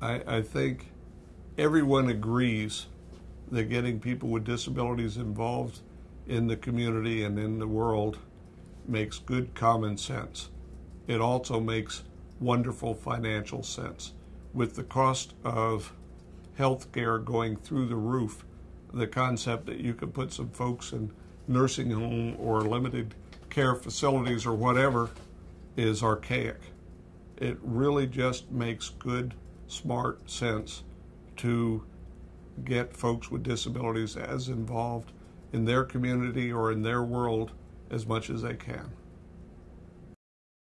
I, I think everyone agrees that getting people with disabilities involved in the community and in the world makes good common sense. It also makes wonderful financial sense. With the cost of health care going through the roof, the concept that you could put some folks in nursing home or limited care facilities or whatever is archaic. It really just makes good, smart sense to get folks with disabilities as involved in their community or in their world as much as they can.